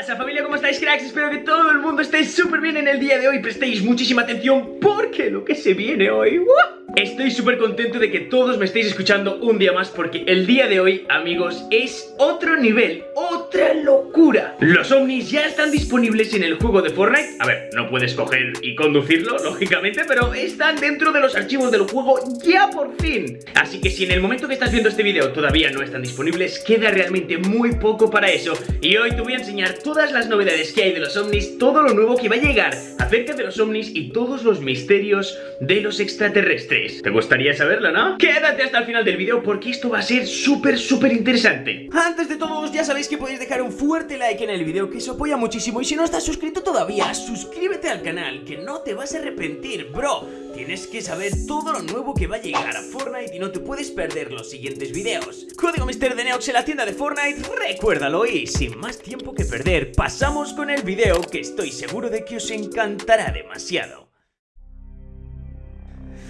pasa familia? ¿Cómo estáis cracks? Espero que todo el mundo esté súper bien en el día de hoy Prestéis muchísima atención porque lo que se viene hoy ¡uh! Estoy súper contento de que todos me estéis escuchando un día más porque el día de hoy, amigos, es otro nivel, otra locura. Los ovnis ya están disponibles en el juego de Fortnite. A ver, no puedes coger y conducirlo, lógicamente, pero están dentro de los archivos del juego ya por fin. Así que si en el momento que estás viendo este vídeo todavía no están disponibles, queda realmente muy poco para eso. Y hoy te voy a enseñar todas las novedades que hay de los ovnis, todo lo nuevo que va a llegar acerca de los ovnis y todos los misterios de los extraterrestres ¿Te gustaría saberlo, no? Quédate hasta el final del vídeo porque esto va a ser súper, súper interesante. Antes de todo, ya sabéis que podéis dejar un fuerte like en el vídeo que eso apoya muchísimo Y si no estás suscrito todavía, suscríbete al canal que no te vas a arrepentir, bro. Tienes que saber todo lo nuevo que va a llegar a Fortnite y no te puedes perder los siguientes videos Código Mister de Neox en la tienda de Fortnite, recuérdalo y sin más tiempo que perder, pasamos con el video que estoy seguro de que os encantará demasiado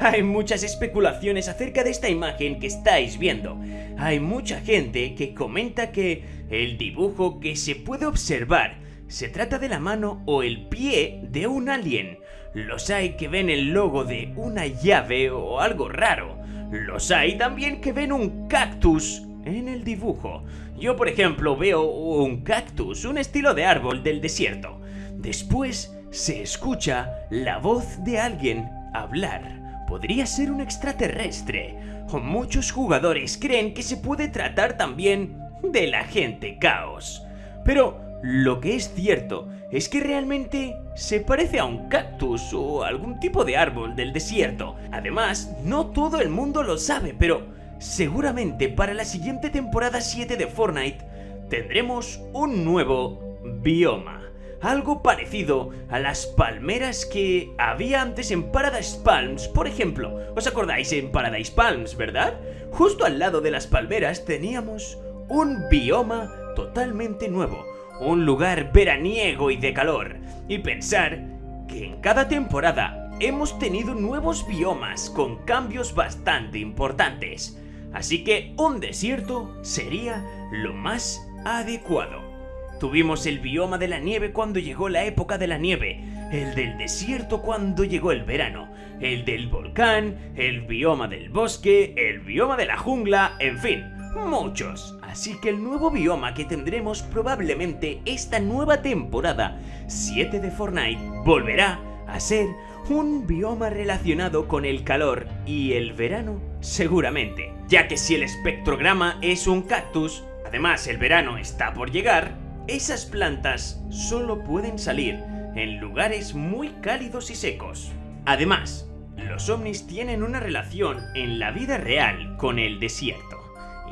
Hay muchas especulaciones acerca de esta imagen que estáis viendo. Hay mucha gente que comenta que el dibujo que se puede observar se trata de la mano o el pie de un alien. Los hay que ven el logo de una llave o algo raro. Los hay también que ven un cactus en el dibujo. Yo por ejemplo veo un cactus, un estilo de árbol del desierto. Después se escucha la voz de alguien hablar podría ser un extraterrestre. O muchos jugadores creen que se puede tratar también de la gente caos. Pero lo que es cierto es que realmente se parece a un cactus o algún tipo de árbol del desierto. Además, no todo el mundo lo sabe, pero seguramente para la siguiente temporada 7 de Fortnite tendremos un nuevo bioma algo parecido a las palmeras que había antes en Paradise Palms, por ejemplo. ¿Os acordáis en Paradise Palms, verdad? Justo al lado de las palmeras teníamos un bioma totalmente nuevo, un lugar veraniego y de calor. Y pensar que en cada temporada hemos tenido nuevos biomas con cambios bastante importantes. Así que un desierto sería lo más adecuado. Tuvimos el bioma de la nieve cuando llegó la época de la nieve, el del desierto cuando llegó el verano, el del volcán, el bioma del bosque, el bioma de la jungla, en fin, muchos. Así que el nuevo bioma que tendremos probablemente esta nueva temporada 7 de Fortnite volverá a ser un bioma relacionado con el calor y el verano seguramente, ya que si el espectrograma es un cactus, además el verano está por llegar, esas plantas solo pueden salir en lugares muy cálidos y secos. Además, los ovnis tienen una relación en la vida real con el desierto.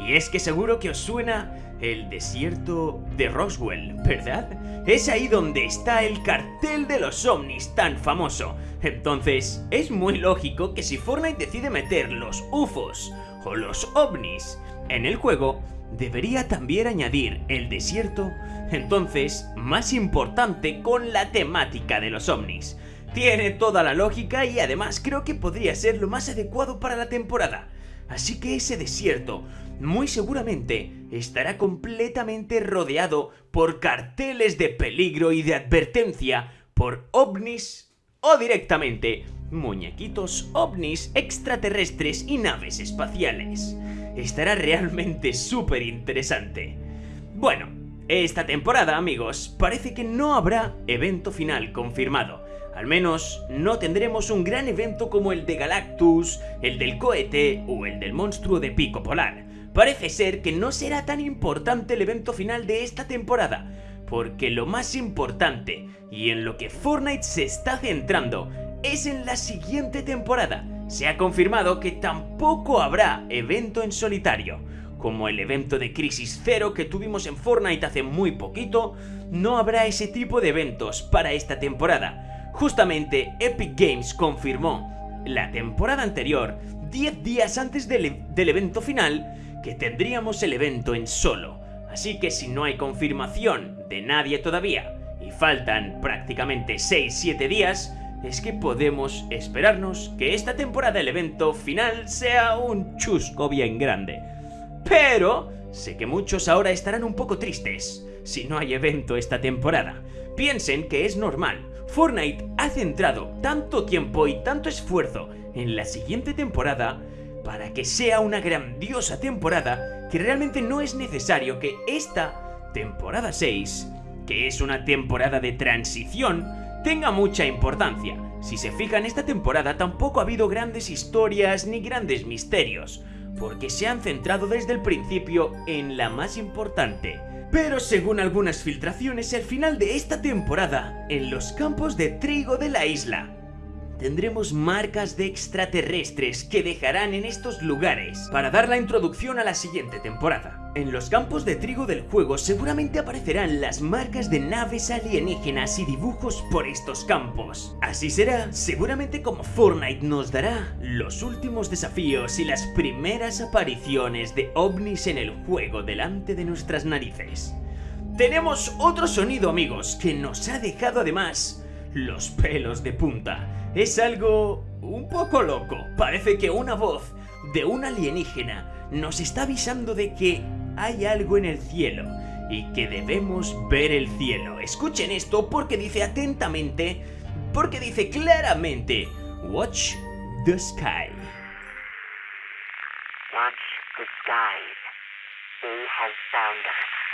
Y es que seguro que os suena el desierto de Roswell, ¿verdad? Es ahí donde está el cartel de los ovnis tan famoso. Entonces, es muy lógico que si Fortnite decide meter los UFOs o los ovnis en el juego, debería también añadir el desierto, entonces más importante con la temática de los ovnis. Tiene toda la lógica y además creo que podría ser lo más adecuado para la temporada. Así que ese desierto muy seguramente estará completamente rodeado por carteles de peligro y de advertencia por ovnis o directamente muñequitos ovnis extraterrestres y naves espaciales estará realmente súper interesante. Bueno, esta temporada, amigos, parece que no habrá evento final confirmado. Al menos no tendremos un gran evento como el de Galactus, el del cohete o el del monstruo de pico polar. Parece ser que no será tan importante el evento final de esta temporada, porque lo más importante y en lo que Fortnite se está centrando es en la siguiente temporada, se ha confirmado que tampoco habrá evento en solitario. Como el evento de Crisis Zero que tuvimos en Fortnite hace muy poquito, no habrá ese tipo de eventos para esta temporada. Justamente Epic Games confirmó la temporada anterior, 10 días antes del, del evento final, que tendríamos el evento en solo. Así que si no hay confirmación de nadie todavía y faltan prácticamente 6-7 días, es que podemos esperarnos que esta temporada el evento final sea un chusco bien grande. Pero sé que muchos ahora estarán un poco tristes si no hay evento esta temporada. Piensen que es normal. Fortnite ha centrado tanto tiempo y tanto esfuerzo en la siguiente temporada para que sea una grandiosa temporada que realmente no es necesario que esta temporada 6, que es una temporada de transición, tenga mucha importancia. Si se fijan, esta temporada tampoco ha habido grandes historias ni grandes misterios, porque se han centrado desde el principio en la más importante. Pero según algunas filtraciones, el final de esta temporada, en los campos de trigo de la isla, tendremos marcas de extraterrestres que dejarán en estos lugares para dar la introducción a la siguiente temporada. En los campos de trigo del juego seguramente aparecerán las marcas de naves alienígenas y dibujos por estos campos. Así será, seguramente como Fortnite nos dará los últimos desafíos y las primeras apariciones de ovnis en el juego delante de nuestras narices. Tenemos otro sonido amigos que nos ha dejado además los pelos de punta. Es algo un poco loco. Parece que una voz de un alienígena nos está avisando de que hay algo en el cielo y que debemos ver el cielo. Escuchen esto porque dice atentamente, porque dice claramente, Watch the sky. Watch the skies. He has found us.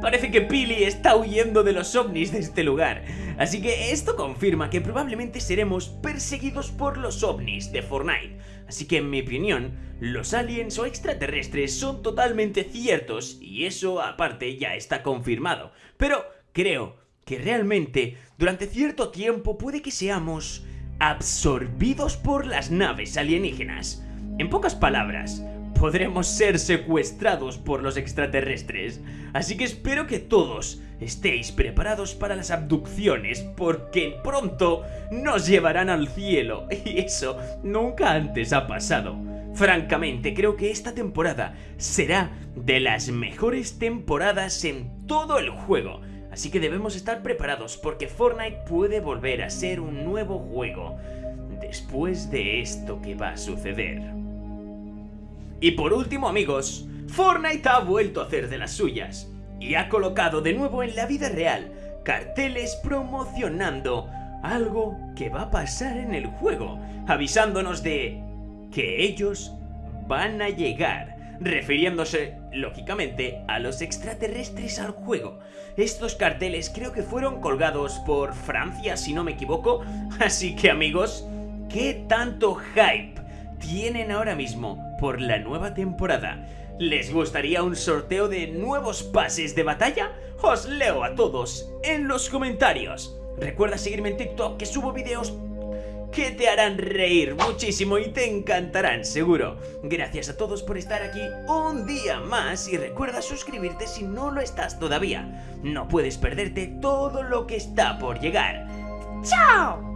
Parece que Pili está huyendo de los ovnis de este lugar. Así que esto confirma que probablemente seremos perseguidos por los ovnis de Fortnite. Así que en mi opinión, los aliens o extraterrestres son totalmente ciertos y eso aparte ya está confirmado. Pero creo que realmente durante cierto tiempo puede que seamos absorbidos por las naves alienígenas. En pocas palabras, podremos ser secuestrados por los extraterrestres. Así que espero que todos estéis preparados para las abducciones porque pronto nos llevarán al cielo y eso nunca antes ha pasado. Francamente, creo que esta temporada será de las mejores temporadas en todo el juego. Así que debemos estar preparados porque Fortnite puede volver a ser un nuevo juego después de esto que va a suceder. Y por último amigos, Fortnite ha vuelto a hacer de las suyas y ha colocado de nuevo en la vida real carteles promocionando algo que va a pasar en el juego, avisándonos de que ellos van a llegar, refiriéndose, lógicamente, a los extraterrestres al juego. Estos carteles creo que fueron colgados por Francia, si no me equivoco, así que amigos, ¿qué tanto hype tienen ahora mismo por la nueva temporada. ¿Les gustaría un sorteo de nuevos pases de batalla? Os leo a todos en los comentarios. Recuerda seguirme en TikTok que subo videos que te harán reír muchísimo y te encantarán, seguro. Gracias a todos por estar aquí un día más y recuerda suscribirte si no lo estás todavía. No puedes perderte todo lo que está por llegar. ¡Chao!